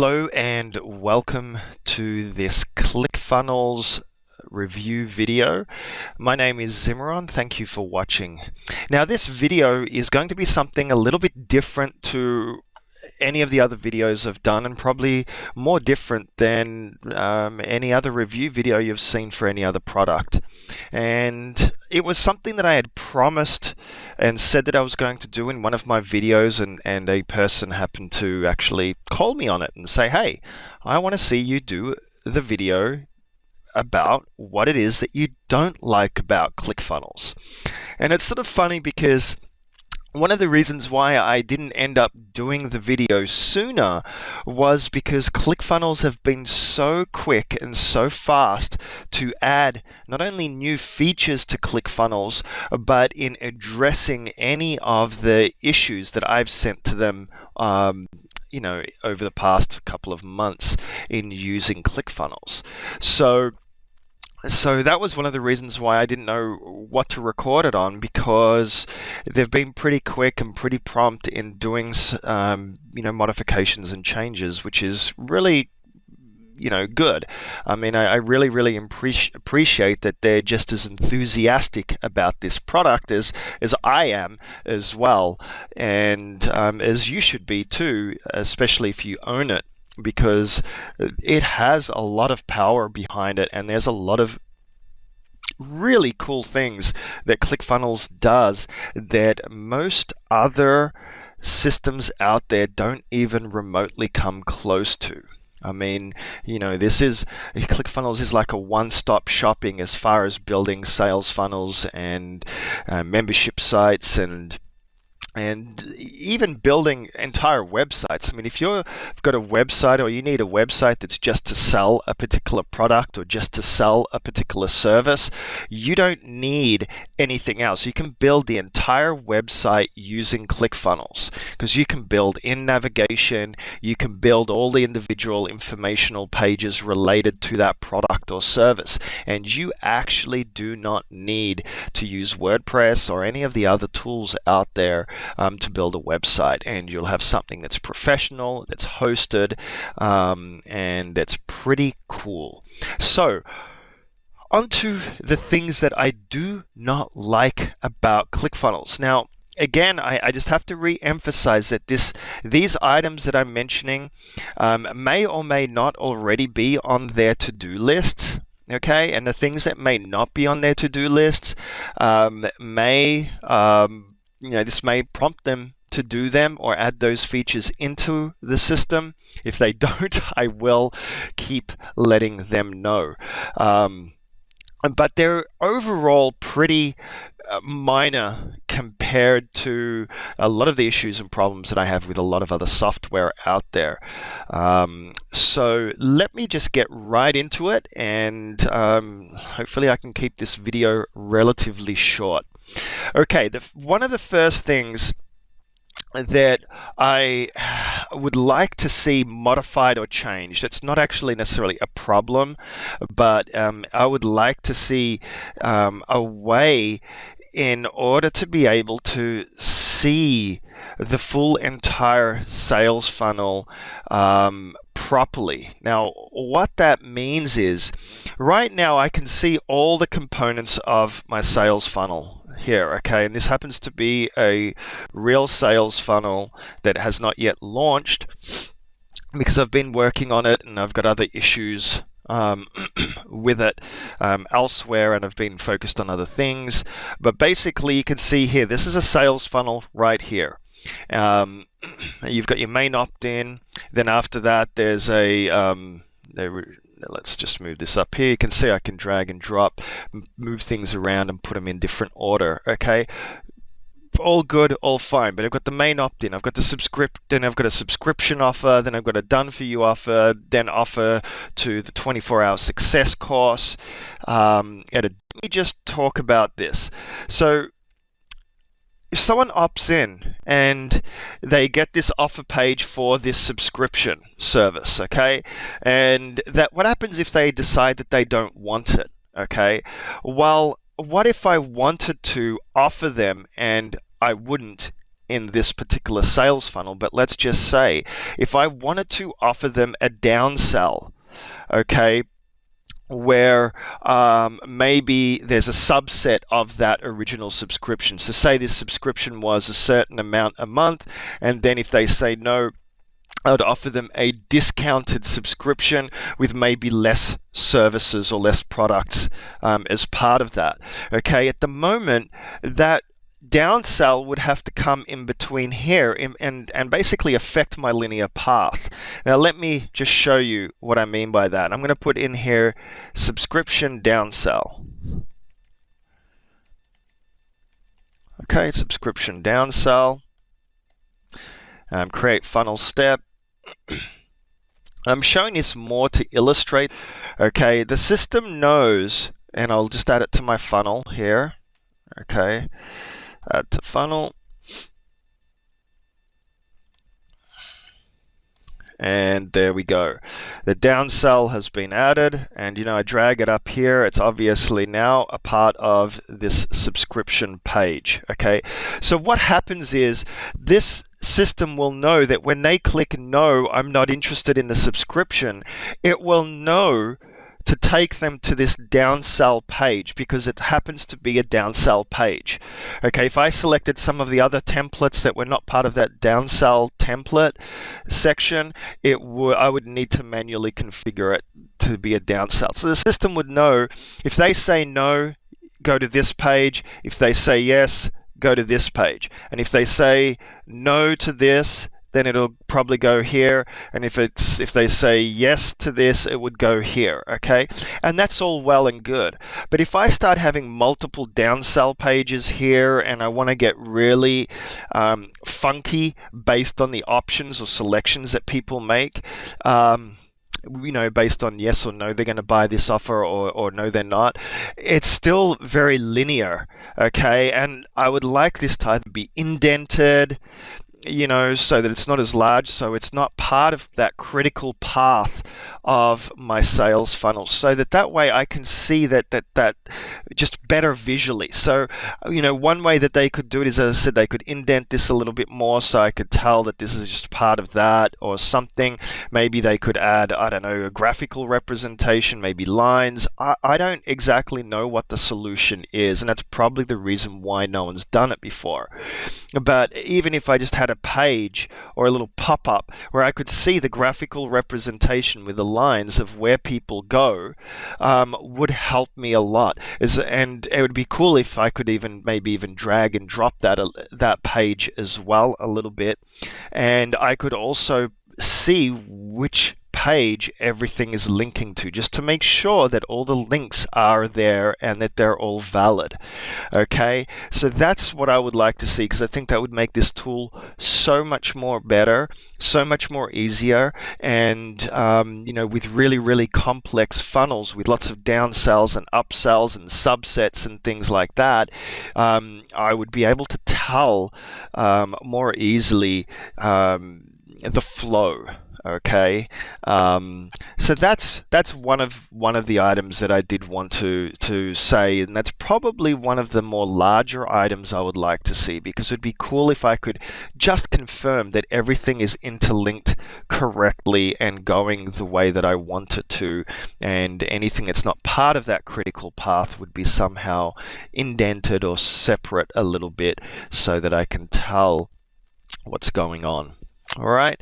Hello and welcome to this ClickFunnels review video. My name is Zimmeron. Thank you for watching. Now this video is going to be something a little bit different to any of the other videos I've done and probably more different than um, any other review video you've seen for any other product. And it was something that I had promised and said that I was going to do in one of my videos and, and a person happened to actually call me on it and say, hey, I want to see you do the video about what it is that you don't like about ClickFunnels. And it's sort of funny because one of the reasons why I didn't end up doing the video sooner was because ClickFunnels have been so quick and so fast to add not only new features to ClickFunnels, but in addressing any of the issues that I've sent to them um, you know, over the past couple of months in using ClickFunnels. So so that was one of the reasons why I didn't know what to record it on because they've been pretty quick and pretty prompt in doing um, you know modifications and changes, which is really you know good. I mean, I, I really really appreciate that they're just as enthusiastic about this product as as I am as well, and um, as you should be too, especially if you own it because it has a lot of power behind it and there's a lot of really cool things that ClickFunnels does that most other systems out there don't even remotely come close to. I mean, you know, this is ClickFunnels is like a one-stop shopping as far as building sales funnels and uh, membership sites and and even building entire websites. I mean, if you've got a website or you need a website that's just to sell a particular product or just to sell a particular service, you don't need anything else. You can build the entire website using ClickFunnels because you can build in navigation, you can build all the individual informational pages related to that product or service, and you actually do not need to use WordPress or any of the other tools out there um, to build a website. And you'll have something that's professional, that's hosted, um, and that's pretty cool. So, onto the things that I do not like about ClickFunnels. Now, again, I, I, just have to re-emphasize that this these items that I'm mentioning um, may or may not already be on their to-do lists. Okay, and the things that may not be on their to-do lists um, may um, you know, this may prompt them to do them or add those features into the system. If they don't, I will keep letting them know. Um, but they're overall pretty minor compared to a lot of the issues and problems that I have with a lot of other software out there. Um, so let me just get right into it and um, hopefully I can keep this video relatively short. Okay, the, one of the first things that I would like to see modified or changed. It's not actually necessarily a problem, but um, I would like to see um, a way in order to be able to see the full entire sales funnel um, properly. Now, what that means is right now I can see all the components of my sales funnel here, okay? And this happens to be a real sales funnel that has not yet launched because I've been working on it and I've got other issues um, with it um, elsewhere and I've been focused on other things. But basically, you can see here, this is a sales funnel right here. Um, you've got your main opt-in. Then after that, there's a um, let's just move this up here. You can see I can drag and drop, move things around and put them in different order. Okay, all good, all fine. But I've got the main opt-in, I've got the subscript, then I've got a subscription offer, then I've got a done for you offer, then offer to the 24-hour success course. Um, and let me just talk about this. So if someone opts in and they get this offer page for this subscription service, okay, and that what happens if they decide that they don't want it, okay? Well, what if I wanted to offer them and I wouldn't in this particular sales funnel, but let's just say if I wanted to offer them a downsell, okay, where um, maybe there's a subset of that original subscription. So, say this subscription was a certain amount a month, and then if they say no, I'd offer them a discounted subscription with maybe less services or less products um, as part of that. Okay, at the moment, that downsell would have to come in between here and, and, and basically affect my linear path. Now let me just show you what I mean by that. I'm going to put in here subscription downsell. Okay, subscription downsell. Um, create funnel step. I'm showing this more to illustrate. Okay, the system knows, and I'll just add it to my funnel here. Okay, add to funnel. and there we go. The downsell has been added and you know I drag it up here it's obviously now a part of this subscription page okay so what happens is this system will know that when they click no I'm not interested in the subscription it will know to take them to this downsell page because it happens to be a downsell page. Okay, if I selected some of the other templates that were not part of that downsell template section, it would I would need to manually configure it to be a downsell. So the system would know if they say no, go to this page. If they say yes, go to this page. And if they say no to this, then it'll probably go here and if it's if they say yes to this it would go here okay and that's all well and good but if I start having multiple downsell pages here and I want to get really um, funky based on the options or selections that people make um, you know, based on yes or no, they're going to buy this offer or, or no, they're not. It's still very linear, okay? And I would like this to either be indented, you know, so that it's not as large, so it's not part of that critical path of my sales funnel, so that that way I can see that that that just better visually. So, you know, one way that they could do it is, as I said, they could indent this a little bit more, so I could tell that this is just part of that or something. Maybe they could add, I don't know, a graphical representation, maybe lines. I, I don't exactly know what the solution is, and that's probably the reason why no one's done it before. But even if I just had had a page or a little pop-up where I could see the graphical representation with the lines of where people go um, would help me a lot. Is and it would be cool if I could even maybe even drag and drop that uh, that page as well a little bit, and I could also see which page everything is linking to, just to make sure that all the links are there and that they're all valid. Okay, so that's what I would like to see because I think that would make this tool so much more better, so much more easier, and um, you know, with really, really complex funnels with lots of down downsells and upsells and subsets and things like that, um, I would be able to tell um, more easily um, the flow okay um, so that's that's one of one of the items that I did want to to say and that's probably one of the more larger items I would like to see because it'd be cool if I could just confirm that everything is interlinked correctly and going the way that I want it to and anything that's not part of that critical path would be somehow indented or separate a little bit so that I can tell what's going on. All right.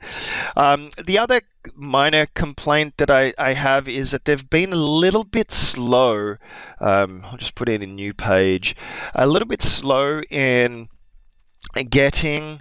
Um, the other minor complaint that I, I have is that they've been a little bit slow. Um, I'll just put in a new page. A little bit slow in getting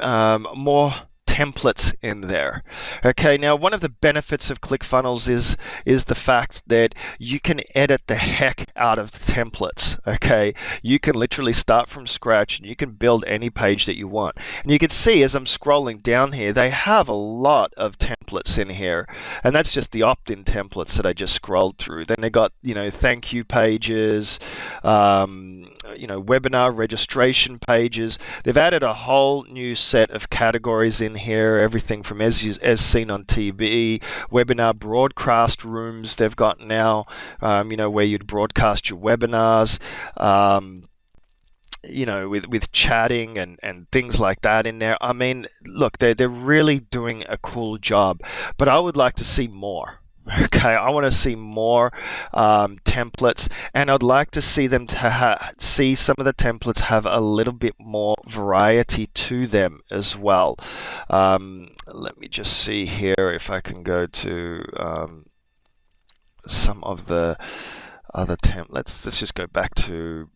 um, more templates in there. Okay, now one of the benefits of ClickFunnels is is the fact that you can edit the heck out of the templates. Okay, you can literally start from scratch and you can build any page that you want. And you can see as I'm scrolling down here, they have a lot of templates in here, and that's just the opt-in templates that I just scrolled through. Then they got you know thank you pages, um, you know webinar registration pages. They've added a whole new set of categories in here, everything from as, as seen on TV, webinar broadcast rooms they've got now, um, you know, where you'd broadcast your webinars. Um, you know, with, with chatting and, and things like that in there. I mean, look, they're, they're really doing a cool job, but I would like to see more. Okay, I want to see more um, templates, and I'd like to see them to see some of the templates have a little bit more variety to them as well. Um, let me just see here if I can go to um, some of the other templates. Let's just go back to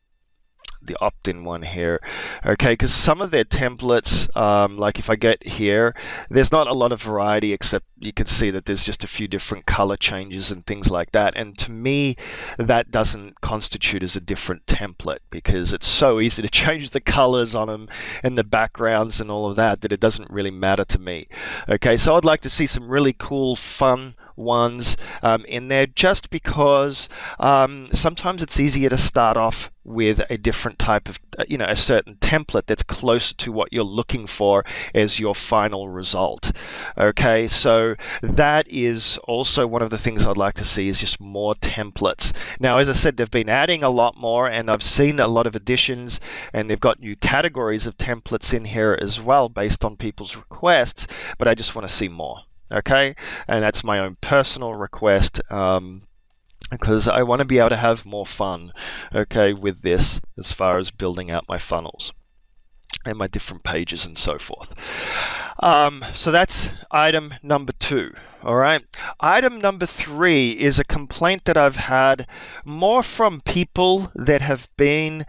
the opt-in one here. Okay because some of their templates um, like if I get here there's not a lot of variety except you can see that there's just a few different color changes and things like that. And to me that doesn't constitute as a different template because it's so easy to change the colors on them and the backgrounds and all of that that it doesn't really matter to me. Okay so I'd like to see some really cool fun ones um, in there just because um, sometimes it's easier to start off with a different type of, uh, you know, a certain template that's closer to what you're looking for as your final result. Okay, so that is also one of the things I'd like to see is just more templates. Now, as I said, they've been adding a lot more and I've seen a lot of additions and they've got new categories of templates in here as well based on people's requests, but I just want to see more okay? And that's my own personal request. Um, because I want to be able to have more fun, okay, with this as far as building out my funnels and my different pages and so forth. Um, so that's item number two. All right. Item number three is a complaint that I've had more from people that have been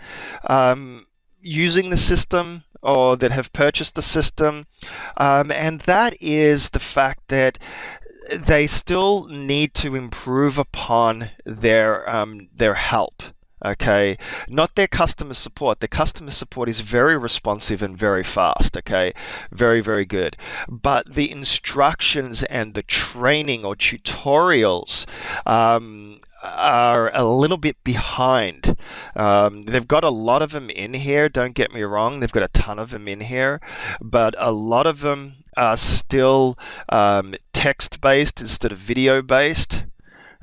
um, using the system or that have purchased the system, um, and that is the fact that they still need to improve upon their um, their help okay? Not their customer support. Their customer support is very responsive and very fast okay? Very very good. But the instructions and the training or tutorials um, are a little bit behind. Um, they've got a lot of them in here, don't get me wrong, they've got a ton of them in here, but a lot of them are still um, text based instead of video based.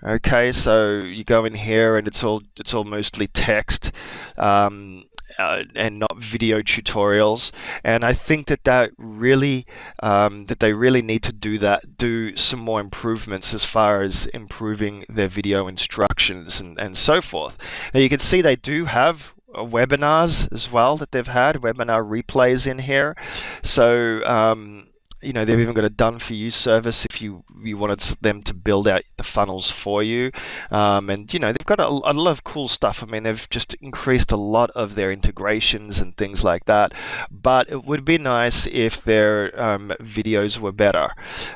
Okay, so you go in here and it's all it's all mostly text. Um, uh, and not video tutorials. And I think that that really um, that they really need to do that, do some more improvements as far as improving their video instructions and, and so forth. Now you can see they do have uh, webinars as well that they've had webinar replays in here. So um, you know they've even got a done for you service you you wanted them to build out the funnels for you. Um, and you know they've got a, a, lot of cool stuff. I mean they've just increased a lot of their integrations and things like that. But it would be nice if their um, videos were better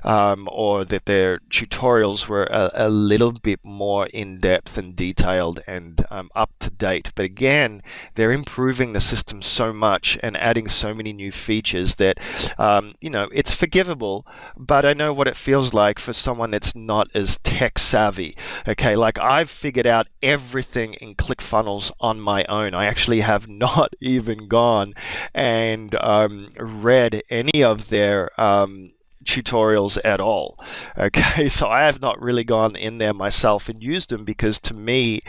um, or that their tutorials were a, a, little bit more in depth and detailed and um, up to date. But again they're improving the system so much and adding so many new features that um, you know it's forgivable, but I know what it feels like for someone that's not as tech savvy. Okay, like I've figured out everything in ClickFunnels on my own. I actually have not even gone and um, read any of their um, tutorials at all. Okay, so I have not really gone in there myself and used them because to me,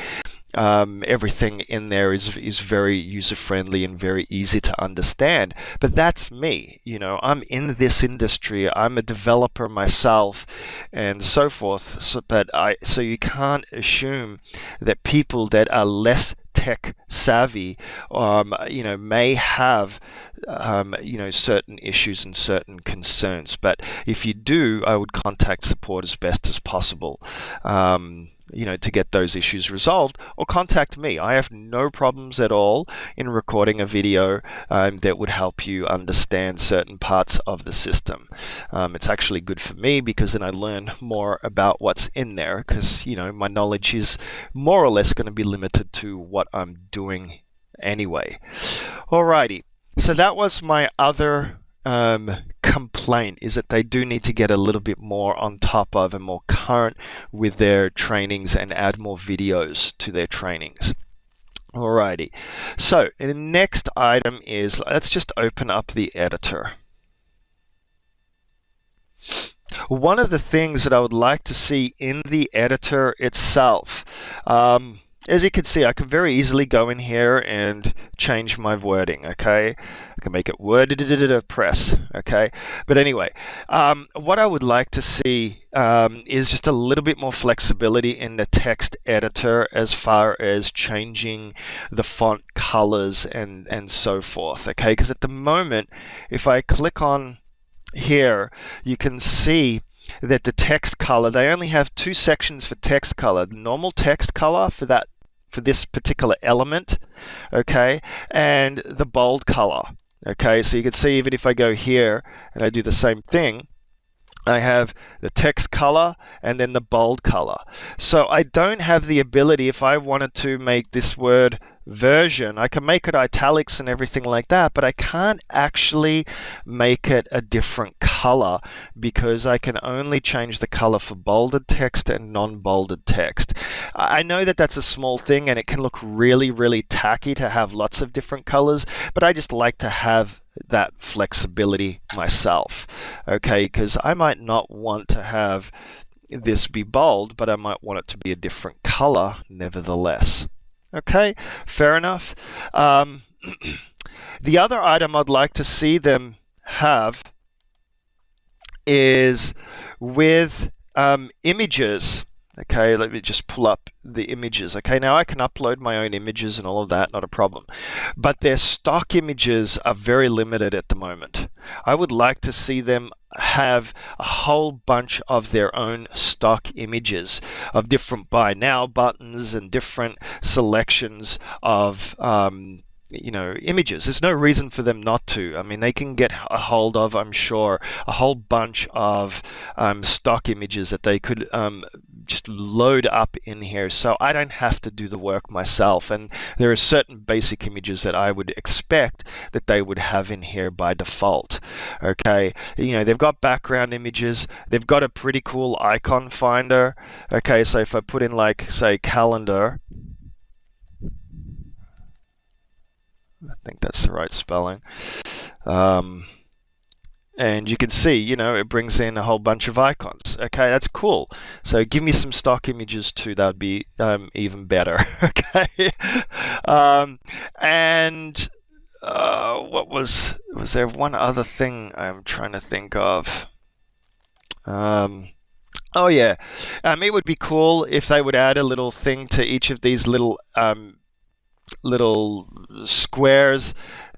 um, everything in there is is very user friendly and very easy to understand. But that's me. You know, I'm in this industry. I'm a developer myself, and so forth. So, but I so you can't assume that people that are less tech savvy, um, you know, may have, um, you know, certain issues and certain concerns. But if you do, I would contact support as best as possible. Um, you know, to get those issues resolved, or contact me. I have no problems at all in recording a video um, that would help you understand certain parts of the system. Um, it's actually good for me because then I learn more about what's in there because, you know, my knowledge is more or less going to be limited to what I'm doing anyway. Alrighty, so that was my other um, complaint is that they do need to get a little bit more on top of and more current with their trainings and add more videos to their trainings. Alrighty, so the next item is let's just open up the editor. One of the things that I would like to see in the editor itself, um, as you can see, I can very easily go in here and change my wording, okay? I can make it word press, okay? But anyway, um, what I would like to see um, is just a little bit more flexibility in the text editor as far as changing the font colors and, and so forth, okay? Because at the moment, if I click on here, you can see that the text color, they only have two sections for text color. The normal text color for that for this particular element, okay, and the bold color, okay. So you can see even if I go here and I do the same thing, I have the text color and then the bold color. So I don't have the ability, if I wanted to make this word version. I can make it italics and everything like that, but I can't actually make it a different color because I can only change the color for bolded text and non-bolded text. I know that that's a small thing and it can look really, really tacky to have lots of different colors, but I just like to have that flexibility myself. Okay, because I might not want to have this be bold, but I might want it to be a different color nevertheless. Okay, fair enough. Um, the other item I'd like to see them have is with um, images. Okay, let me just pull up the images. Okay, now I can upload my own images and all of that, not a problem. But their stock images are very limited at the moment. I would like to see them have a whole bunch of their own stock images of different buy now buttons and different selections of um, you know, images. There's no reason for them not to. I mean, they can get a hold of, I'm sure, a whole bunch of um, stock images that they could um, just load up in here. So I don't have to do the work myself. And there are certain basic images that I would expect that they would have in here by default. Okay, you know, they've got background images. They've got a pretty cool icon finder. Okay, so if I put in like, say, calendar, I think that's the right spelling. Um, and you can see, you know, it brings in a whole bunch of icons. Okay, that's cool. So give me some stock images too. That would be um, even better. okay, um, and uh, what was was there one other thing I'm trying to think of? Um, oh yeah, um, it would be cool if they would add a little thing to each of these little um, little squares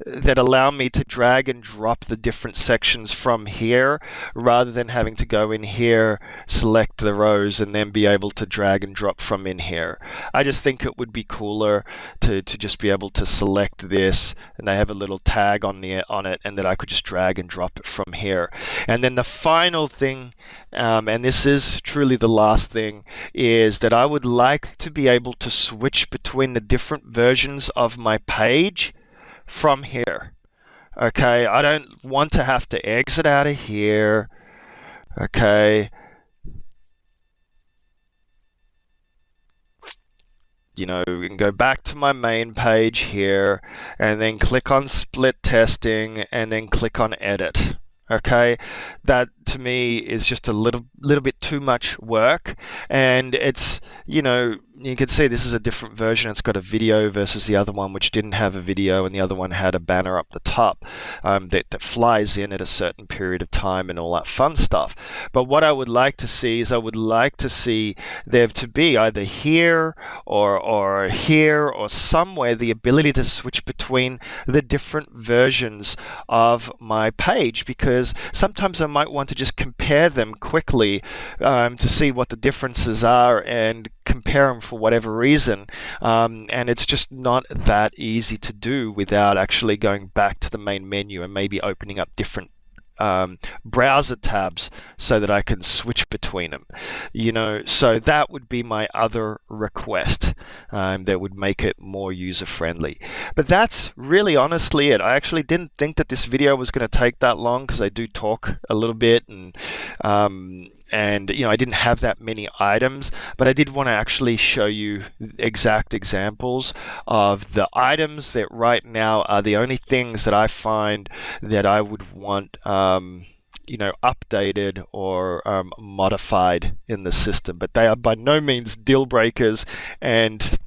that allow me to drag and drop the different sections from here rather than having to go in here, select the rows and then be able to drag and drop from in here. I just think it would be cooler to, to just be able to select this and they have a little tag on the on it and that I could just drag and drop it from here. And then the final thing, um, and this is truly the last thing, is that I would like to be able to switch between the different versions of my page from here. Okay, I don't want to have to exit out of here. Okay. You know, we can go back to my main page here and then click on split testing and then click on edit okay that to me is just a little little bit too much work and it's you know you can see this is a different version. It's got a video versus the other one which didn't have a video and the other one had a banner up the top um, that, that flies in at a certain period of time and all that fun stuff. But what I would like to see is I would like to see there to be either here or or here or somewhere the ability to switch between the different versions of my page because because sometimes I might want to just compare them quickly um, to see what the differences are and compare them for whatever reason. Um, and it's just not that easy to do without actually going back to the main menu and maybe opening up different um, browser tabs so that I can switch between them. You know, so that would be my other request um, that would make it more user friendly. But that's really honestly it. I actually didn't think that this video was going to take that long because I do talk a little bit and um, and you know I didn't have that many items but I did want to actually show you exact examples of the items that right now are the only things that I find that I would want um, you know updated or um, modified in the system. But they are by no means deal breakers and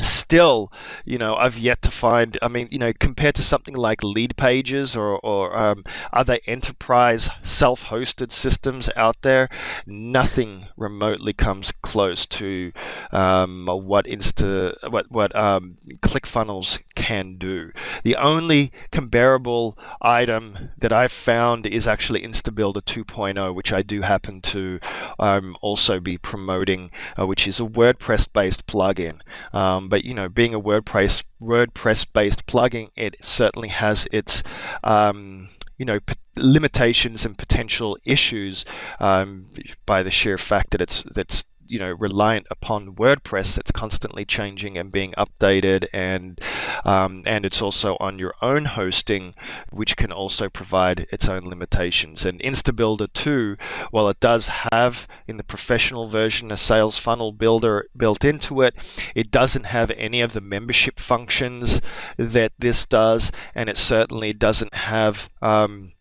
still, you know, I've yet to find. I mean, you know, compared to something like Leadpages or, or um, other enterprise self-hosted systems out there, nothing remotely comes close to um, what Insta, what what um, ClickFunnels can do. The only comparable item that I've found is actually InstaBuilder 2.0, which I do happen to um, also be promoting, uh, which is a WordPress-based plugin. Um, um, but you know, being a WordPress WordPress based plugin, it certainly has its um, you know limitations and potential issues um, by the sheer fact that it's that's you know reliant upon WordPress that's constantly changing and being updated and um, and it's also on your own hosting which can also provide its own limitations. And InstaBuilder 2 while it does have in the professional version a sales funnel builder built into it it doesn't have any of the membership functions that this does and it certainly doesn't have um,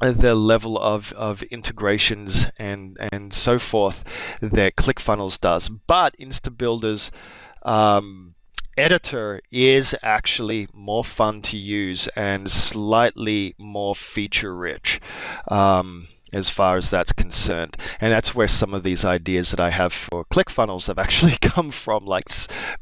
the level of, of integrations and, and so forth that ClickFunnels does. But InstaBuilder's um, editor is actually more fun to use and slightly more feature rich. Um, as far as that's concerned. And that's where some of these ideas that I have for ClickFunnels have actually come from, like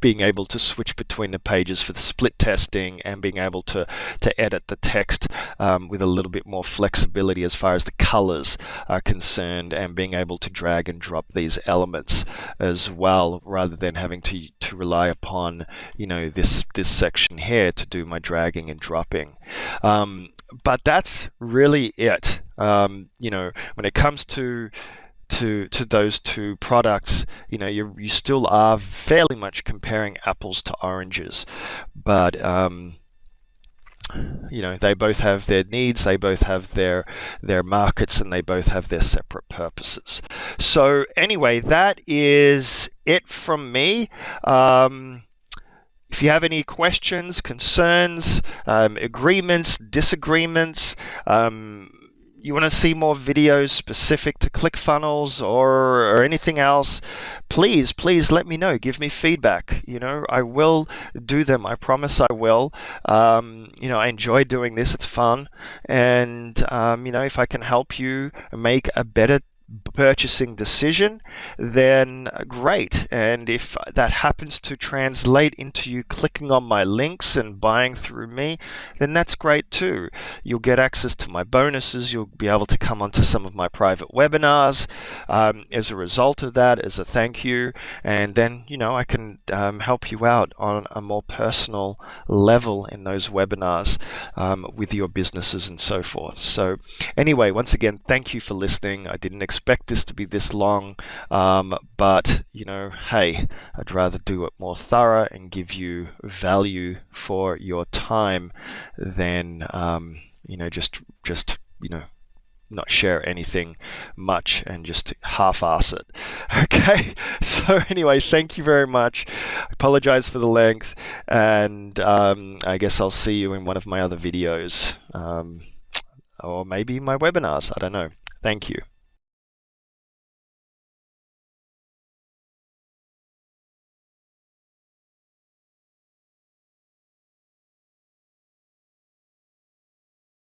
being able to switch between the pages for the split testing and being able to, to edit the text um, with a little bit more flexibility as far as the colors are concerned and being able to drag and drop these elements as well rather than having to, to rely upon, you know, this, this section here to do my dragging and dropping. Um, but that's really it. Um, you know, when it comes to to to those two products, you know, you you still are fairly much comparing apples to oranges, but um, you know they both have their needs they both have their their markets and they both have their separate purposes so anyway that is it from me um, if you have any questions, concerns, um, agreements, disagreements, um, you want to see more videos specific to ClickFunnels or, or anything else, please, please let me know. Give me feedback. You know, I will do them. I promise I will. Um, you know, I enjoy doing this. It's fun. And, um, you know, if I can help you make a better purchasing decision, then great. And if that happens to translate into you clicking on my links and buying through me, then that's great too. You'll get access to my bonuses. You'll be able to come onto some of my private webinars um, as a result of that, as a thank you. And then, you know, I can um, help you out on a more personal level in those webinars um, with your businesses and so forth. So, anyway, once again, thank you for listening. I didn't expect expect this to be this long, um, but you know, hey, I'd rather do it more thorough and give you value for your time than um, you know just just you know not share anything much and just half-ass it. Okay, so anyway, thank you very much. I apologize for the length, and um, I guess I'll see you in one of my other videos, um, or maybe my webinars. I don't know. Thank you.